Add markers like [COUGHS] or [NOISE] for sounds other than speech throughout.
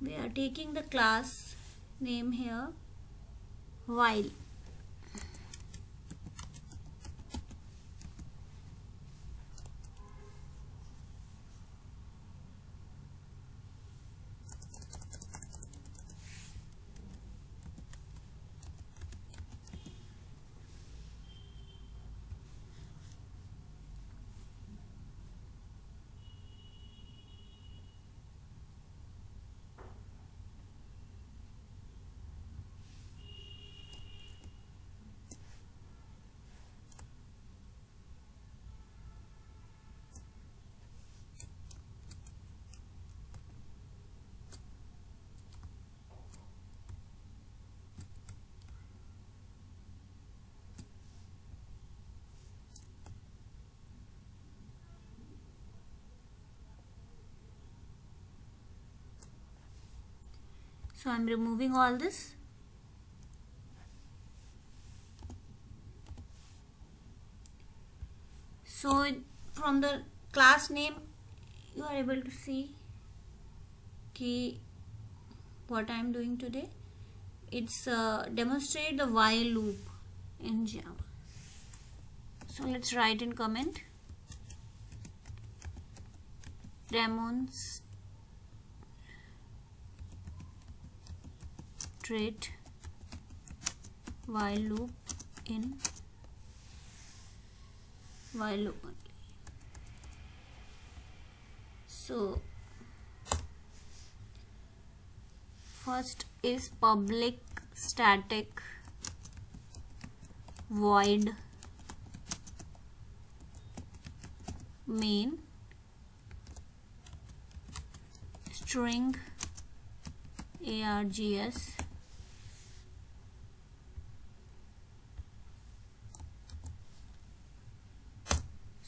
we are taking the class name here while so I'm removing all this. So from the class name you are able to see key what I am doing today. It's uh, demonstrate the while loop in Java. So let's write in comment. Demonstrate straight while loop in while loop only. So first is public static void main string args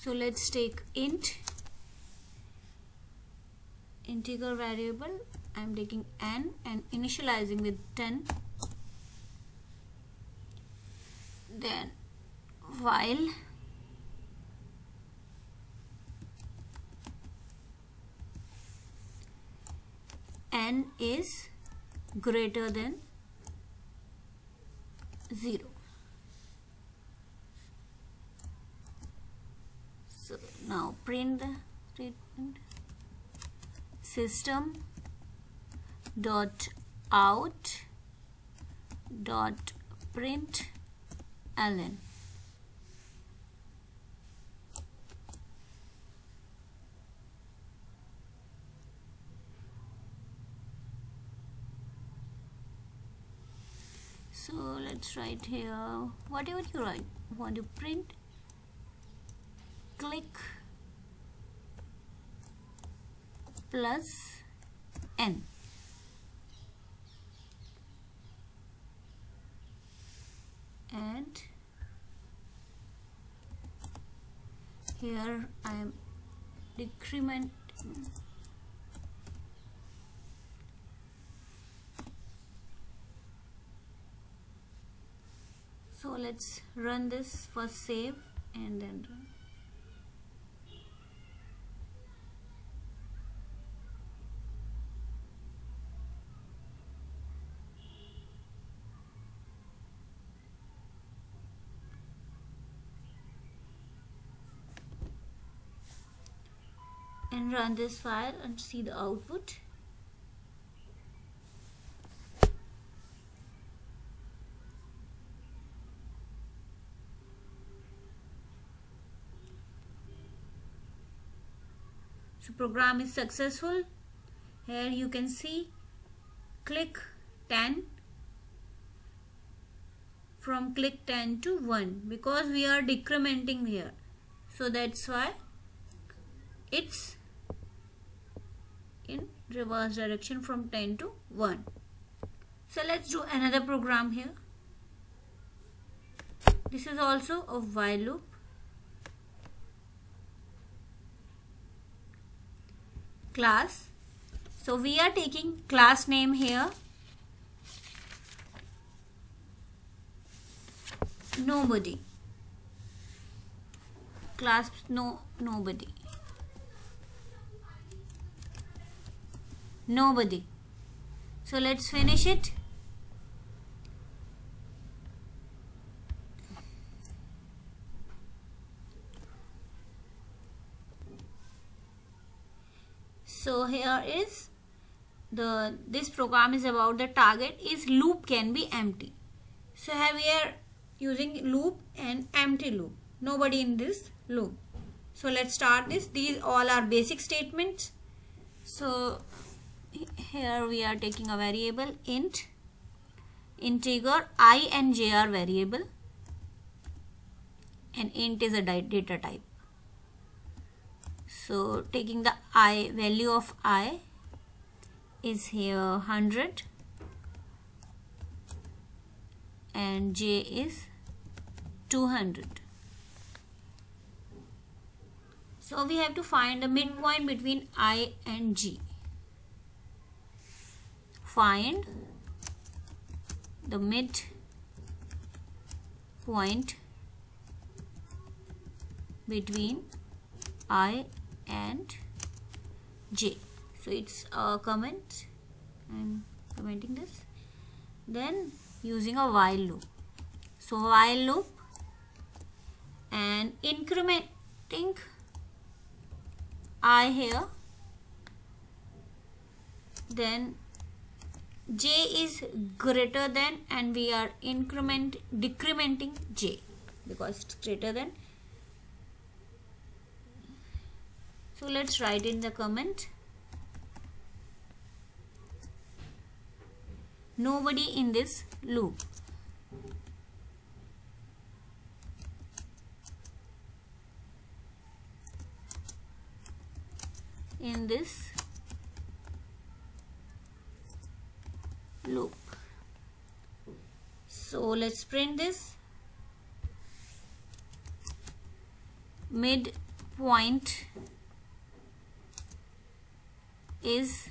so let's take int. Integer variable I'm taking n and initializing with 10 then while n is greater than 0 so now print the statement system dot out dot print ln. So let's write here whatever you write want to print click plus n. And here I am decrement so let's run this first save and then run and run this file and see the output. So program is successful. Here you can see click 10 from click 10 to 1 because we are decrementing here. So that's why it's in reverse direction from 10 to 1 so let's do another program here. This is also a while loop. Class. So we are taking class name here. Nobody. Class no nobody nobody. So let's finish it. So here is the this program is about the target is loop can be empty. So here we are using loop and empty loop. Nobody in this loop. So let's start this. These all are basic statements. So here we are taking a variable int. Integer i and j are variable. And int is a data type. So taking the i value of i is here 100 and j is 200 so we have to find the midpoint between i and g find the mid point between i and j. So it's a comment. I'm commenting this. Then using a while loop. So while loop and incrementing i here. Then j is greater than and we are increment decrementing j because it's greater than. So let's write in the comment. Nobody in this loop. In this loop so let's print this. Midpoint is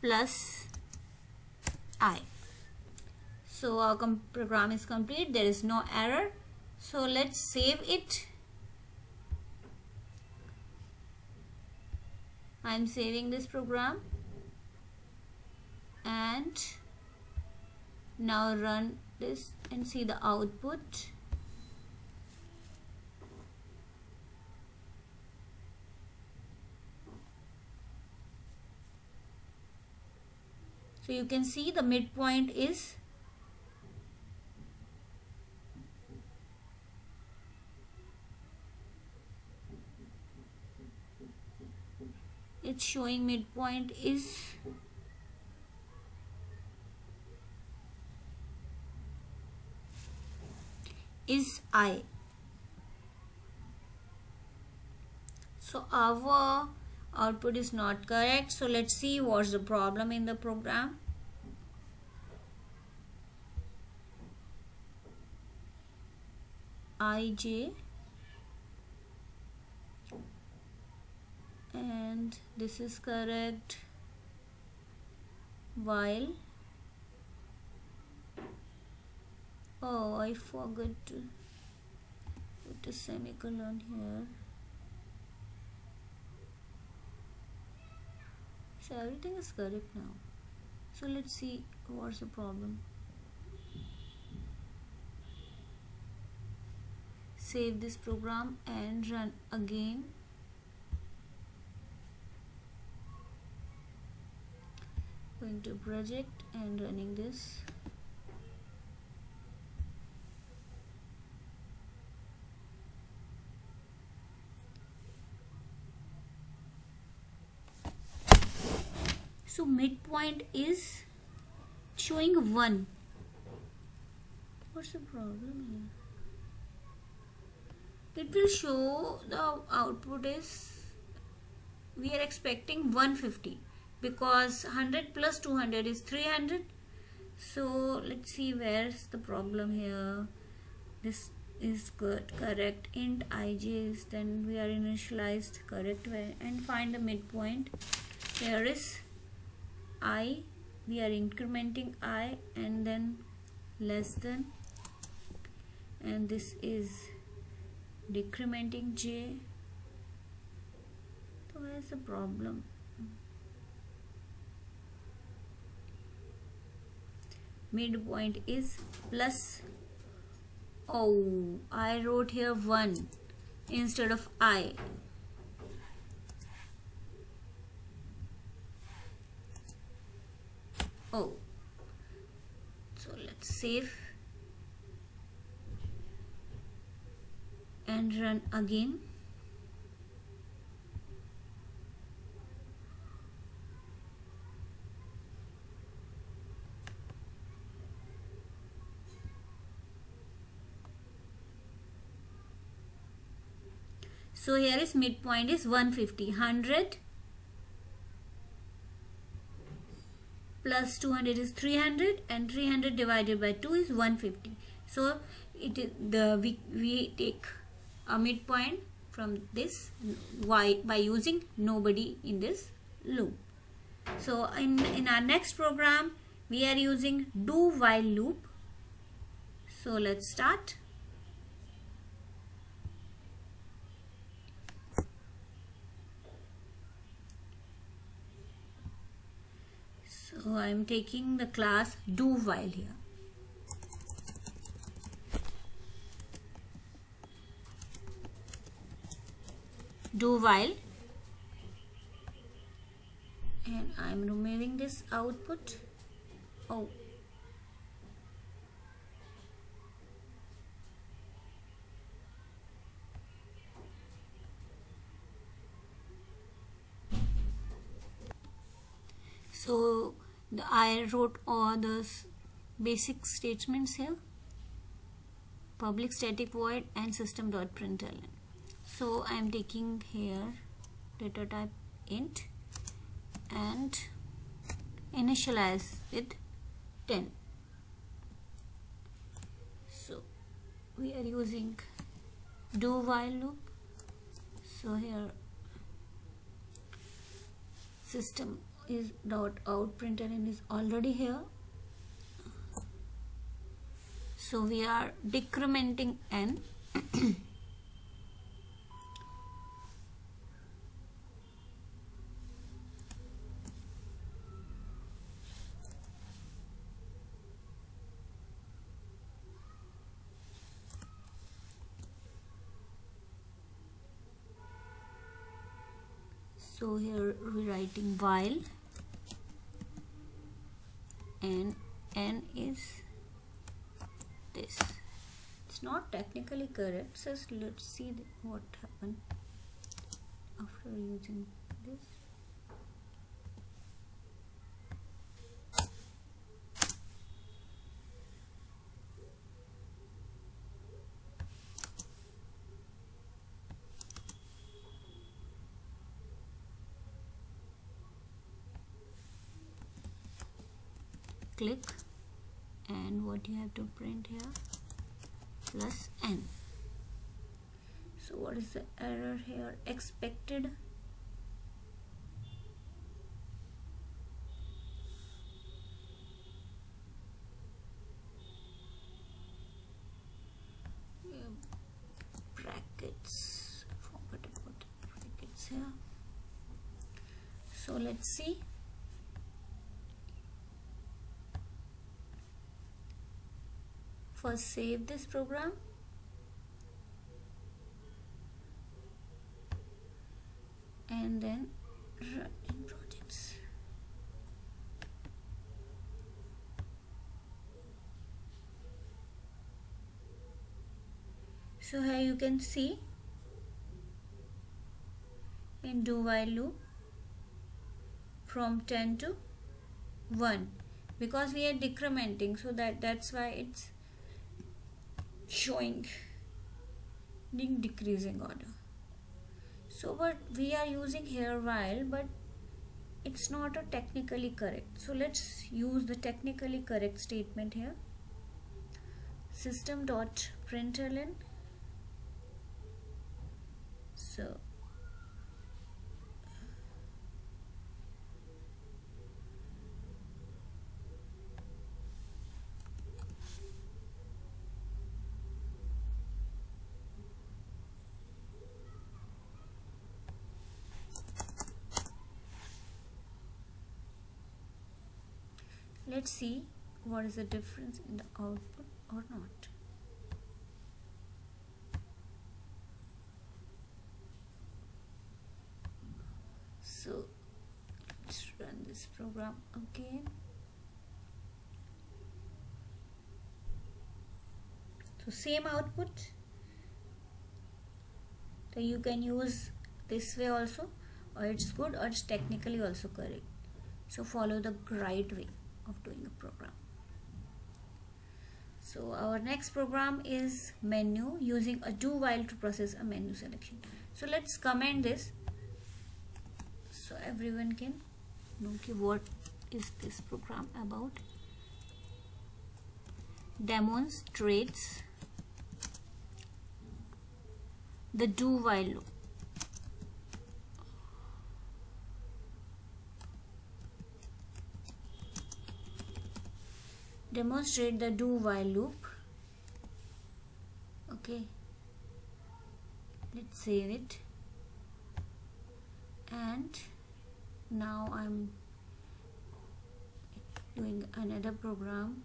plus i. So our program is complete. There is no error. So let's save it I'm saving this program. And now run this and see the output. So you can see the midpoint is showing midpoint is is I. So our output is not correct. So let's see what's the problem in the program. Ij and this is correct while oh I forgot to put a semicolon here. So everything is correct now. So let's see what's the problem. Save this program and run again going to project and running this. So midpoint is showing 1 what's the problem here? It will show the output is we are expecting 150 because 100 plus 200 is 300 so let's see where's the problem here. This is good correct. Int ij is then we are initialized correct. Way and find the midpoint. Here is i we are incrementing i and then less than. And this is decrementing j. So where's the problem midpoint is plus. Oh I wrote here 1 instead of I. Oh so let's save and run again so here is midpoint is 150 100 plus 200 is 300 and 300 divided by 2 is 150 so it is the we, we take a midpoint from this y by using nobody in this loop. So in in our next program we are using do while loop. So let's start so I'm taking the class do while here. Do while. And I'm removing this output. Oh. So the, I wrote all the basic statements here. Public static void and system.println so I am taking here data type int and initialize it 10 so we are using do while loop. So here system is dot out printer and is already here. So we are decrementing n. So here we're writing while and n is this. It's not technically correct. So let's see what happened after using this click and what you have to print here? Plus n. So what is the error here? Expected brackets I forgot about brackets here so let's see first save this program? And then run in projects. So here you can see in do while loop from 10 to 1 because we are decrementing so that that's why it's showing in decreasing order. So what we are using here while but it's not a technically correct. So let's use the technically correct statement here. System dot println. So let's see what is the difference in the output or not. So let's run this program again. So same output so you can use this way also or it's good or it's technically also correct. So follow the right way of doing a program. So our next program is menu using a do while to process a menu selection. So let's comment this. So everyone can know what is this program about. Demonstrates the do while loop demonstrate the do while loop. Okay. Let's save it. And now I'm doing another program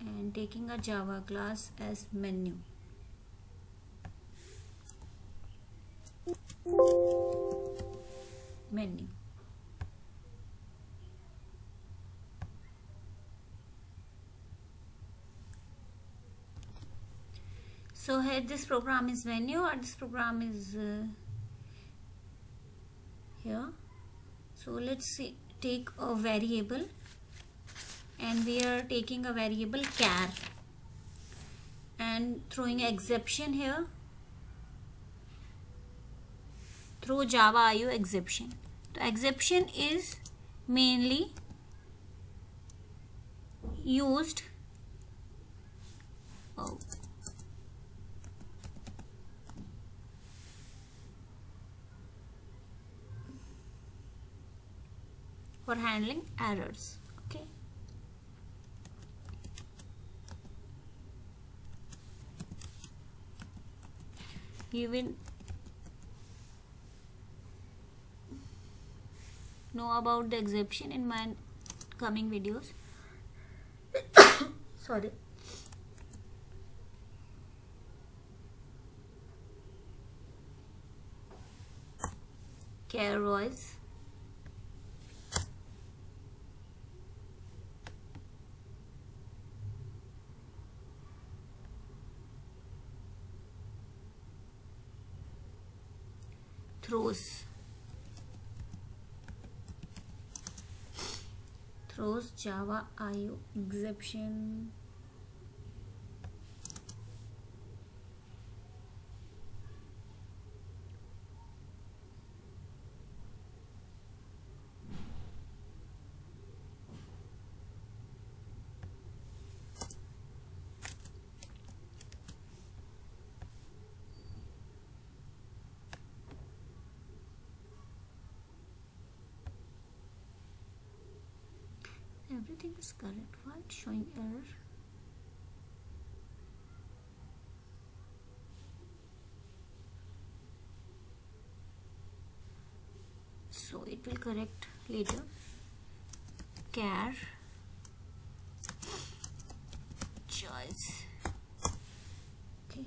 and taking a Java class as menu. Menu so here this program is menu or this program is uh, here. So let's see take a variable and we are taking a variable char and throwing exception here. Throw java io exception. The exception is mainly used oh for handling errors okay? You will know about the exception in my coming videos. [COUGHS] Sorry. Care voice throws java io exception is correct it's showing error. So it will correct later. Char choice. Okay.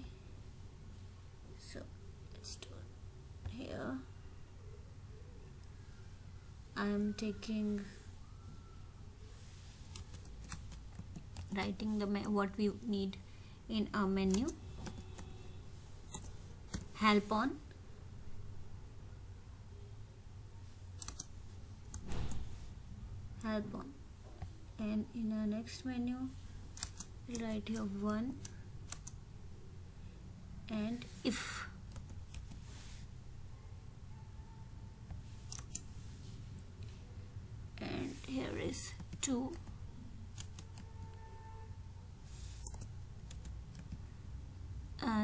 So let's do it here. I am taking writing the what we need in our menu. Help on. Help on. And in our next menu we'll write here one and if. And here is two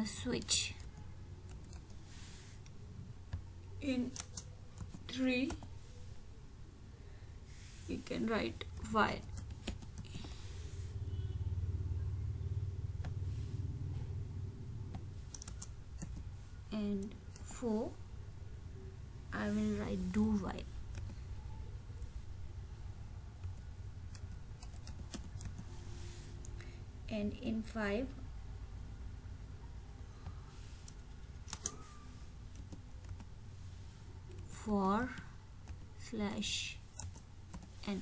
switch. In 3 you can write while and 4 I will write do while and in 5 for slash n.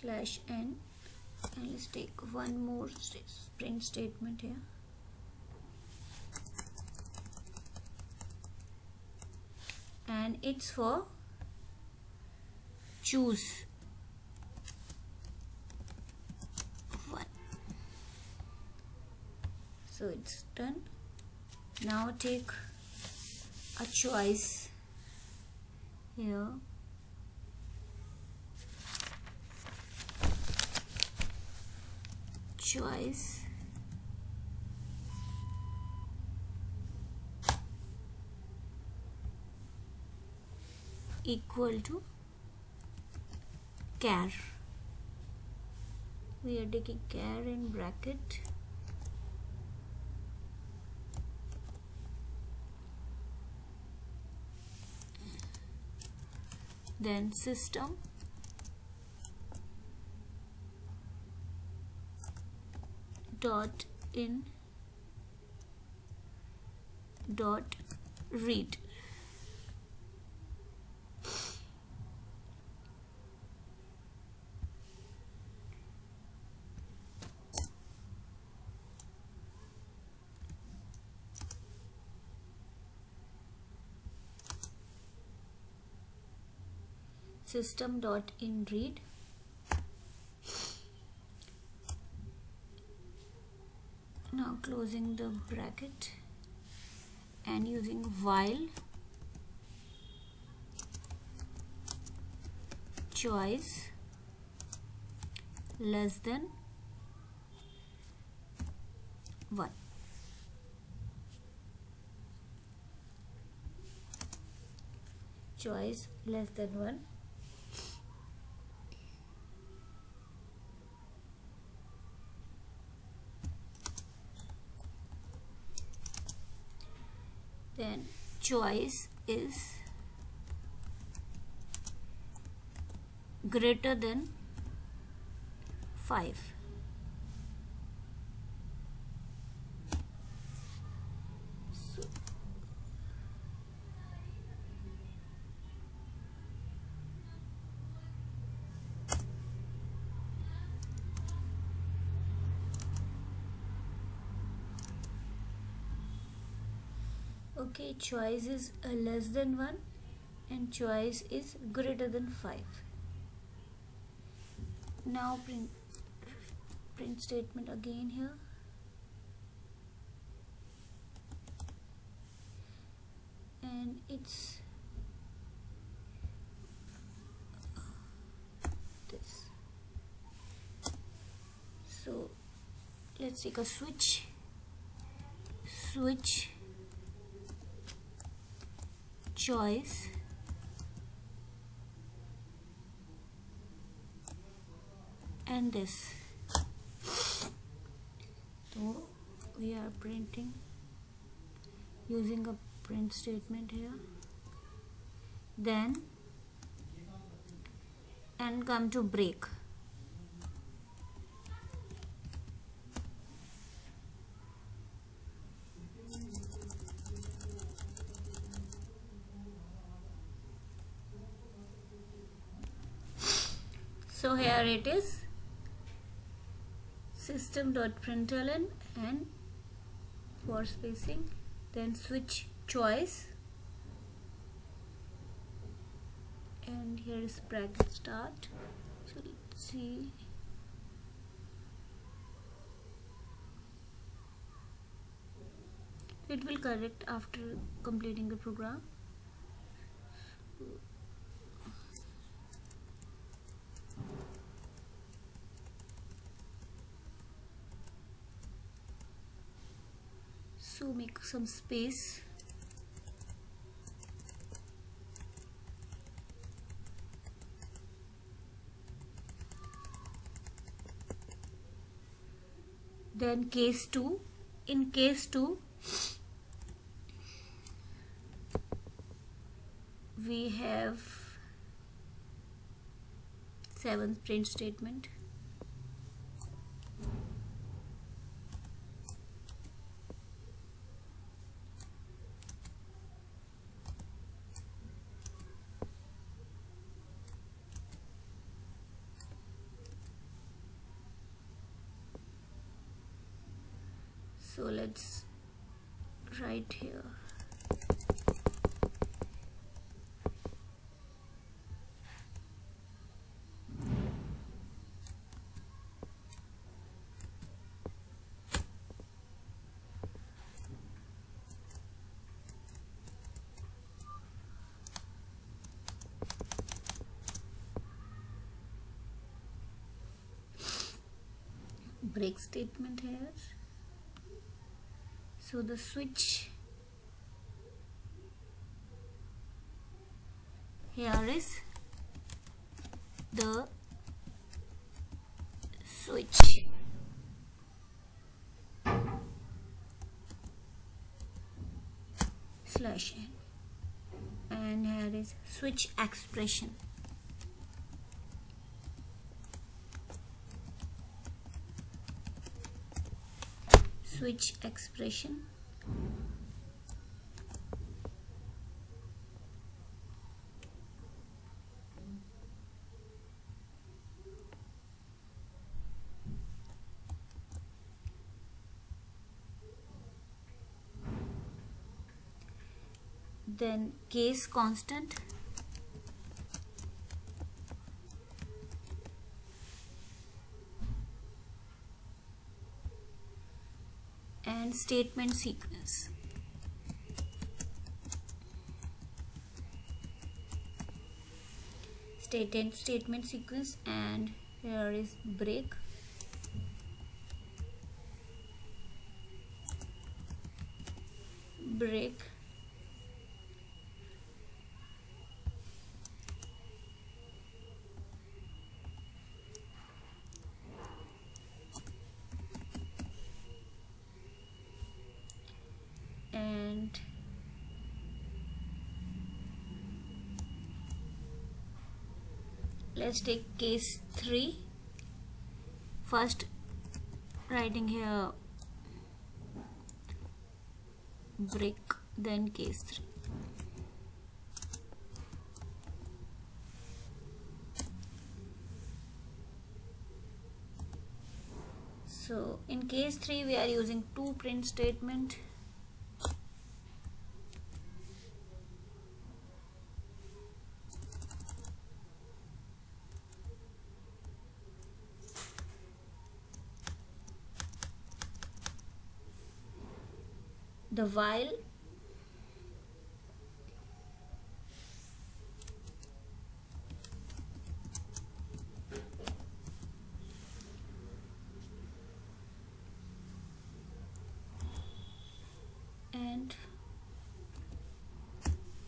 Slash n and let's take one more print statement here. And it's for choose. One so it's done. Now take a choice here choice. Equal to char we are taking char in bracket. Then system. Dot in. Dot read system dot in read. Now closing the bracket and using while choice less than 1 choice less than 1 then choice is greater than 5 okay choice is uh, less than 1 and choice is greater than 5 now print print statement again here. And it's this. So let's take a switch. Switch choice. And this. So we are printing using a print statement here. Then and come to break so here it is system.println and for spacing then switch choice. And here is bracket start. So let's see. It will correct after completing the program. So make some space. Then case 2 in case 2 we have seventh print statement so let's write here. Break statement here so the switch. Here is the switch. Slash. And here is switch expression switch expression? Then case constant and statement sequence statement statement sequence and here is break break and let's take case 3 first writing here brick then case 3 so in case 3 we are using two print statement the while. And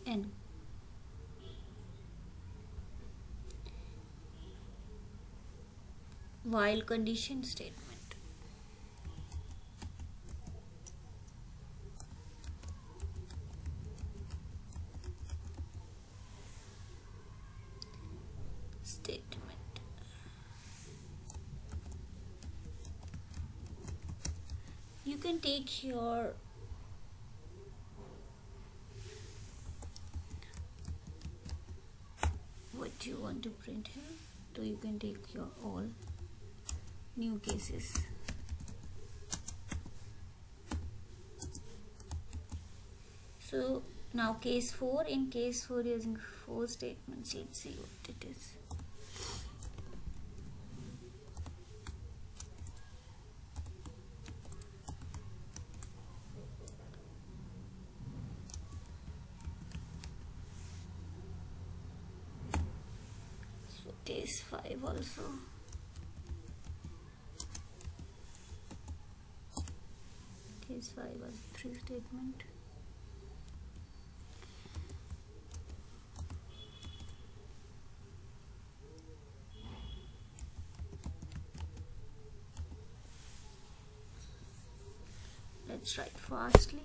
n. While condition statement you can take your what you want to print here? So you can take your all new cases. So now case 4 in case 4 using four statements let's see what it is so case 5 also case 5 was three statement. Let's write fastly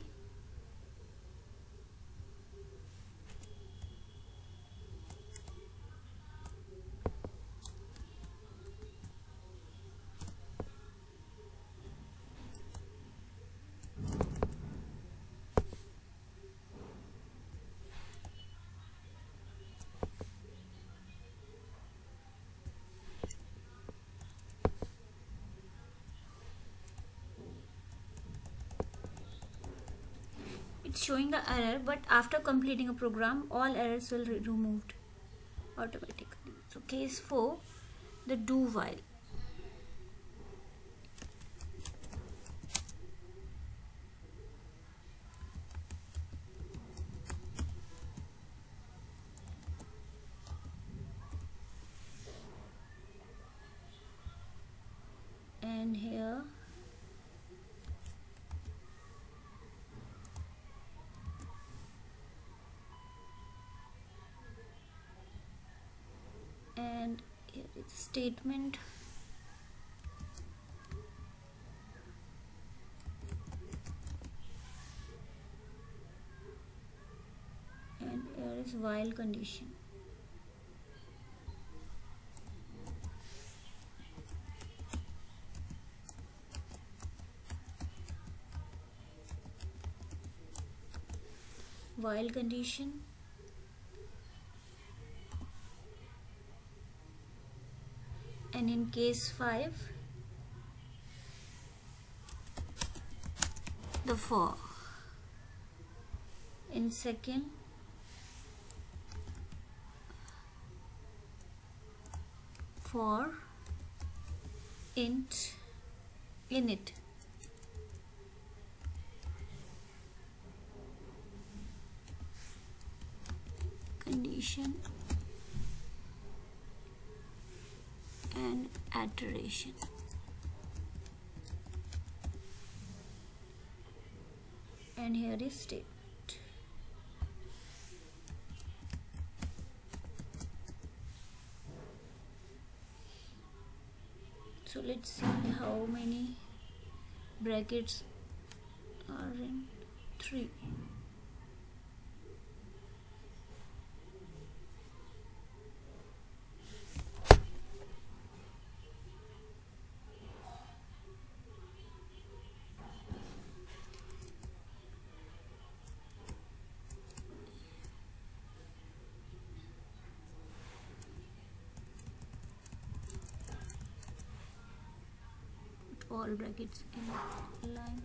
it's showing the error but after completing a program all errors will be removed automatically. So case 4 the do while and here and here is statement. And here is while condition. While condition and in case 5 the 4 in second for int init. Condition and iteration and here is statement so let's see how many brackets are in 3 all brackets in line.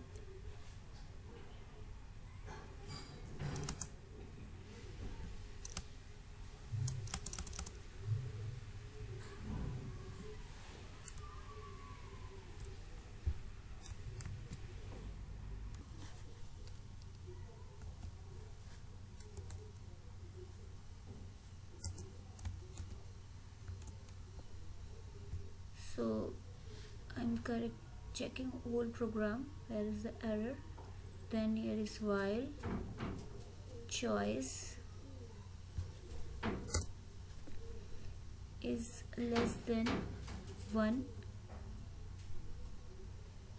So I'm correct checking whole program where is the error then here is while choice is less than 1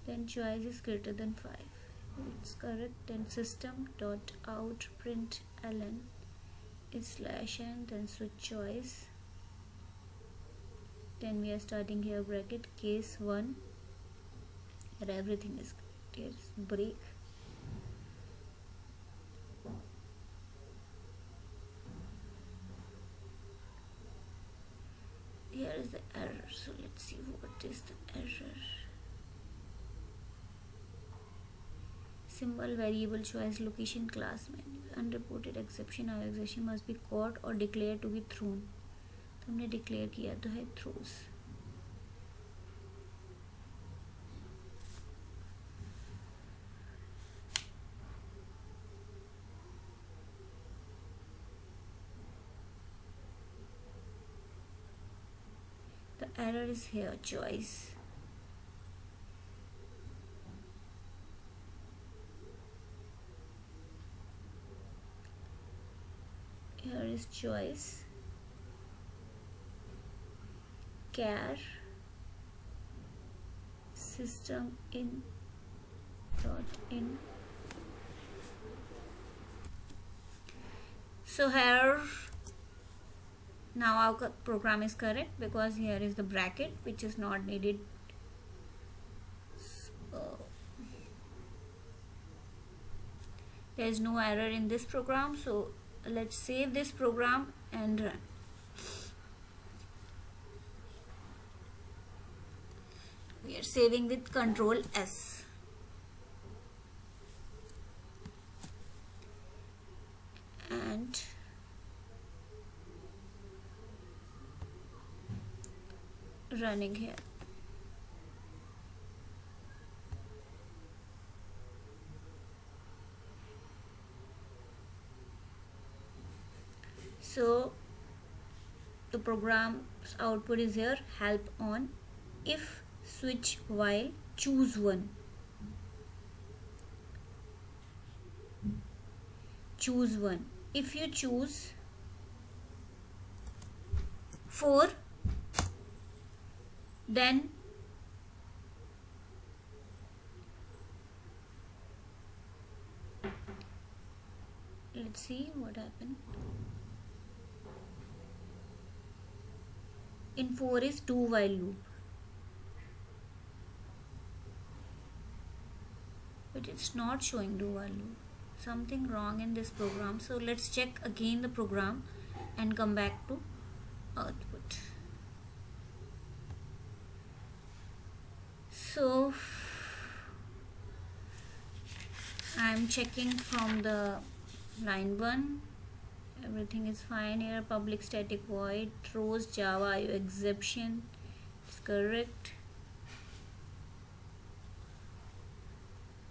then choice is greater than 5 it's correct. Then system dot out print ln is slash n then switch choice. Then we are starting here bracket case 1 and everything is great. Break here is the error so let's see what is the error symbol variable choice location class menu unreported exception or exception must be caught or declared to be thrown तो हमने declare किया तो है throws error is here choice here is choice care. System in. Dot in. So here now our program is correct because here is the bracket which is not needed. There is no error in this program. So let's save this program and run. We are saving with control S and running here. So the program's output is here. Help on. If switch while choose one. Choose one. If you choose 4 then let's see what happened. In 4 is 2 while loop. But it's not showing do while loop. Something wrong in this program. So let's check again the program and come back to output so I'm checking from the line 1 everything is fine here. Public static void throws java exception. It's correct.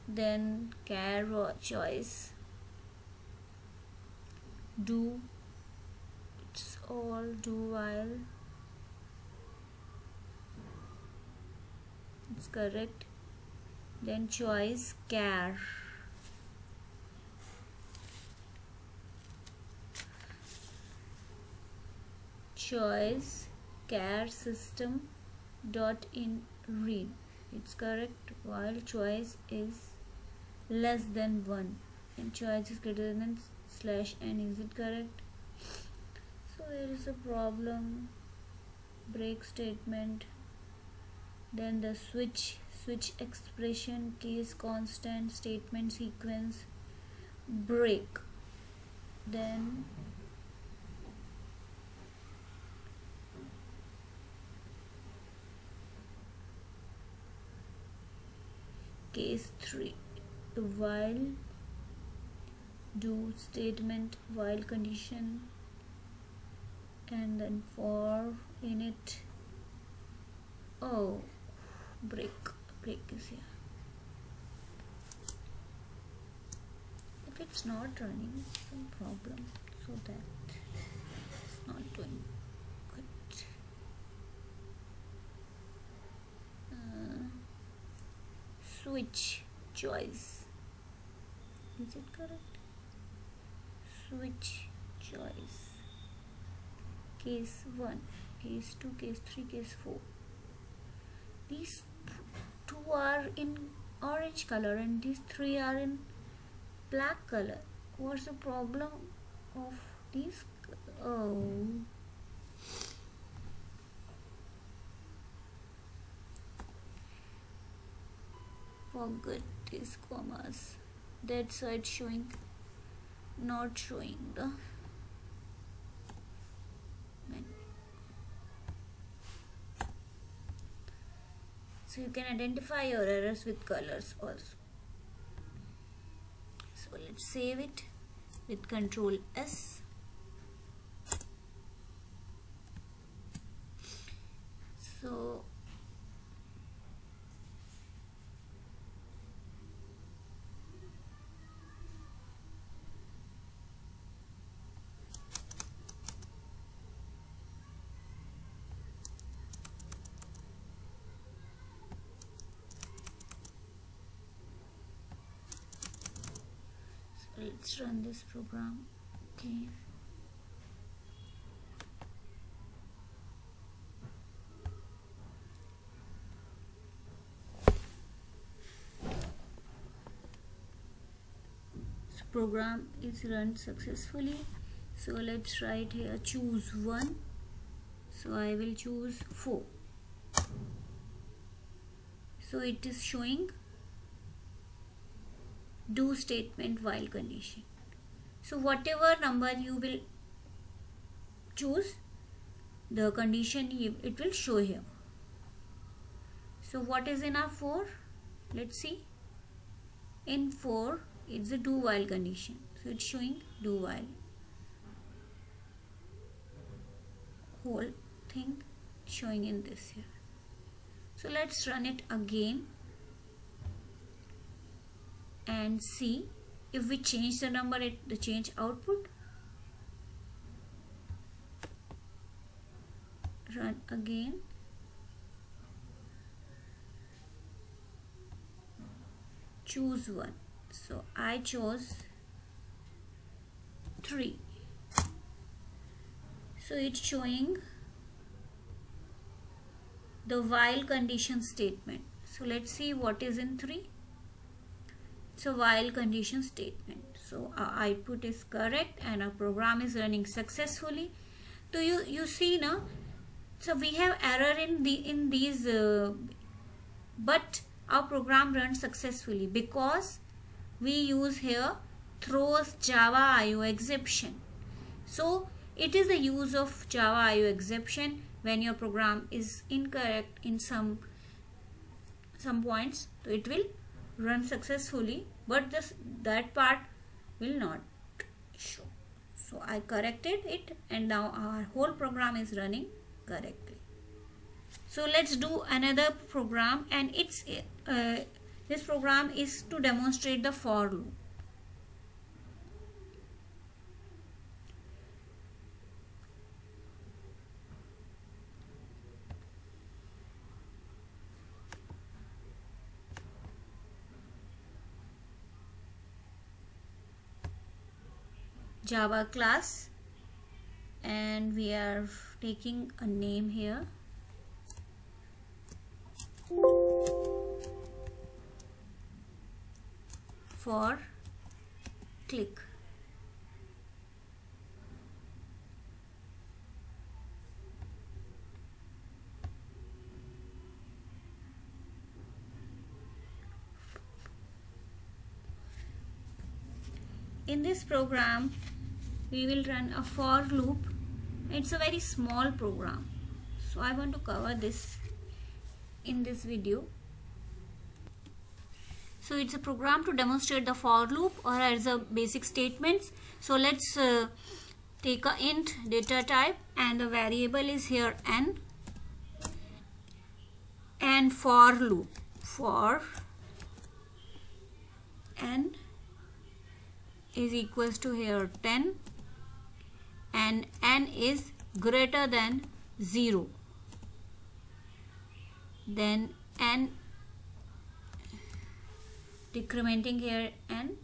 Then char choice. Do it's all do while it's correct. Then choice care. Choice care system dot in read. It's correct. While choice is less than 1 and choice is greater than slash n. Is it correct? So there is a problem. Break statement then the switch switch expression case constant statement sequence break. Then case 3 while do statement while condition and then for in it oh break. Break is here. If it's not running some problem. So that it's not doing good. Uh, switch choice. Is it correct? Switch choice. Case 1 case 2 case 3 case 4 these two are in orange color and these three are in black color. What's the problem of these oh. Forget these commas. That's why it's showing not showing the so you can identify your errors with colors also. So let's save it with control S. So let's run this program okay? Program is run successfully. So let's write here choose one. So I will choose 4 so it is showing do statement while condition. So whatever number you will choose the condition it will show here so what is in our 4 let's see. In 4 it's a do while condition. So it's showing do while. Whole thing showing in this here. So let's run it again and see if we change the number at the change output. Run again. Choose one. So I chose 3 so it's showing the while condition statement. So let's see what is in 3 a while condition statement. So our output is correct and our program is running successfully. So you you see now so we have error in the in these uh, but our program runs successfully because we use here throws java io exception. So it is the use of java io exception when your program is incorrect in some some points. So it will run successfully but this that part will not show. So I corrected it and now our whole program is running correctly. So let's do another program and it's uh, this program is to demonstrate the for loop java class. And we are taking a name here. For click. In this program we will run a for loop. It's a very small program. So I want to cover this in this video. So it's a program to demonstrate the for loop or as a basic statements. So let's uh, take a int data type and the variable is here n and for loop. For n is equals to here 10 and n is greater than 0 then n decrementing here n.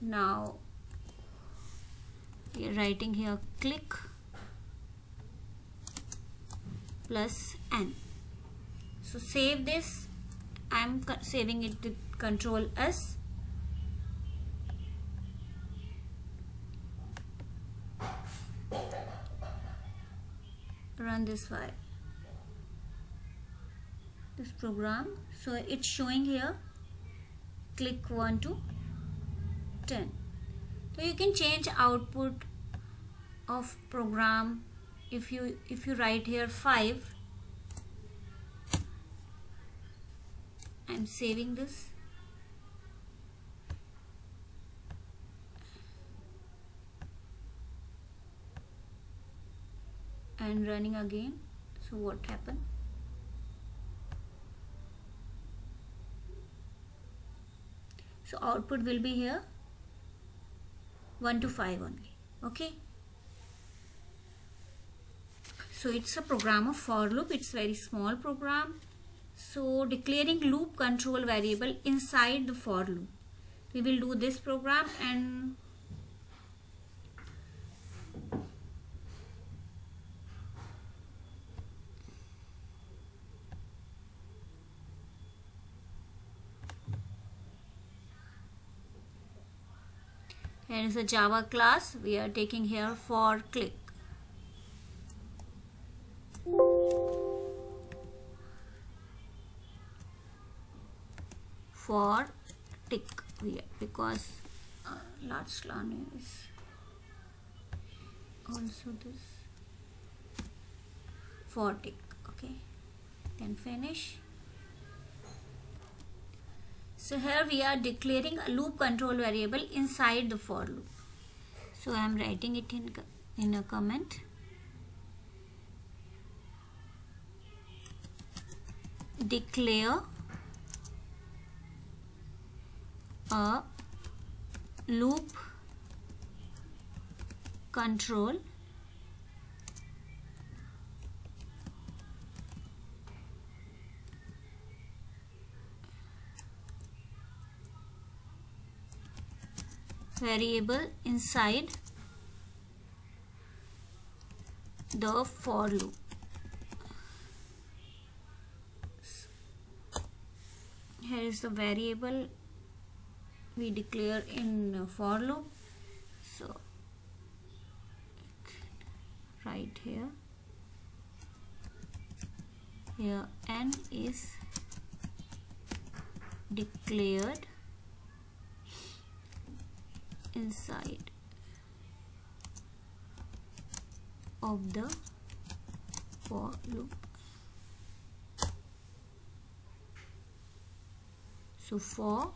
Now writing here click plus n. So save this. I'm saving it to control s run this file this program. So it's showing here. Click 1 to 10 so you can change output of program if you if you write here 5 I'm saving this and running again. So what happened? So output will be here 1 to 5 only okay? So it's a program of for loop. It's very small program. So declaring loop control variable inside the for loop. We will do this program and here is a java class we are taking here for click. For tick because uh, last line is also this. For tick okay. Then finish so here we are declaring a loop control variable inside the for loop. So I am writing it in in a comment. Declare a loop control variable inside the for loop. Here is the variable we declare in for loop. So right here. Here n is declared inside of the for loop. So for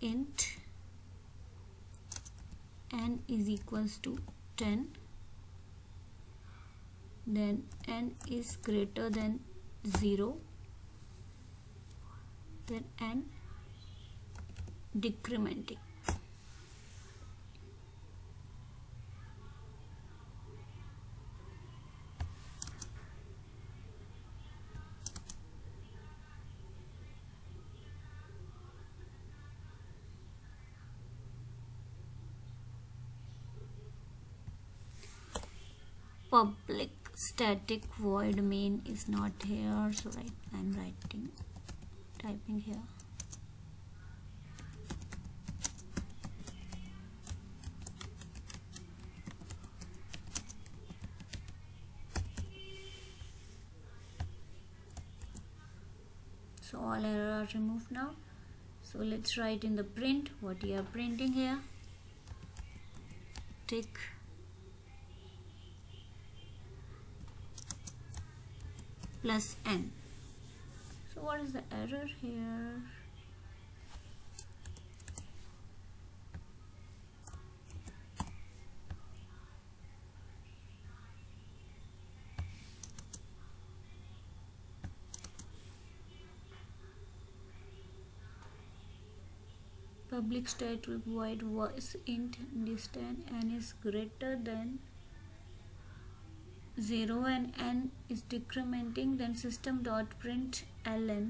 int n is equals to 10 then n is greater than 0 then n decrementing. Public static void main is not here so right I'm writing typing here so all error are removed now so let's write in the print what you are printing here tick plus n. So what is the error here? Public static void was int distance n is greater than 0 and n is decrementing then system dot print ln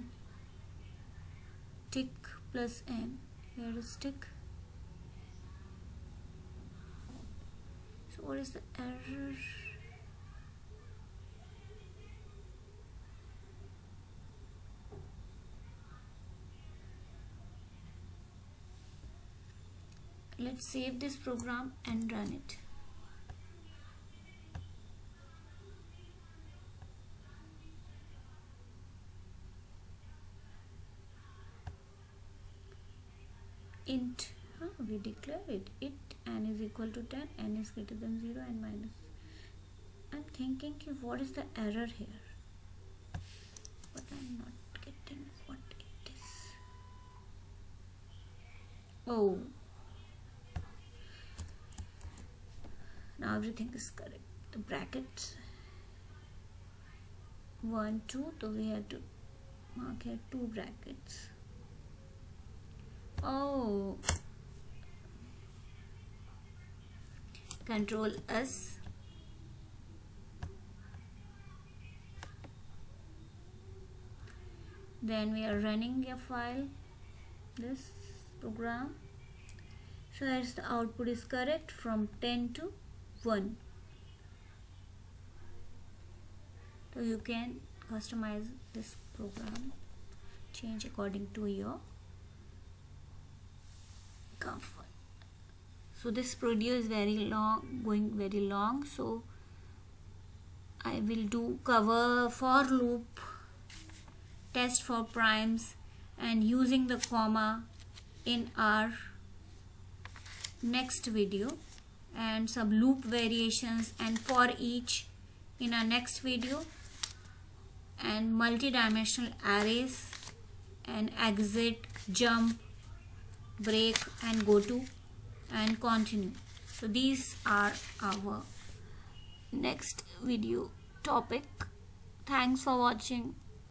tick plus n. Here is tick. So what is the error let's save this program and run it. Int huh, we declare it. It n is equal to 10 n is greater than 0 and minus. I'm thinking what is the error here? But I'm not getting what it is. Oh now everything is correct the brackets. 1 2 so we have to mark here two brackets. Oh. Control S. Then we are running a file this program. So as the output is correct from 10 to 1 so you can customize this program change according to your comfort. So this video is very long going very long so I will do cover for loop test for primes and using the comma in our next video and some loop variations and for each in our next video. And multi-dimensional arrays and exit jump break and go to and continue. So these are our next video topic. Thanks for watching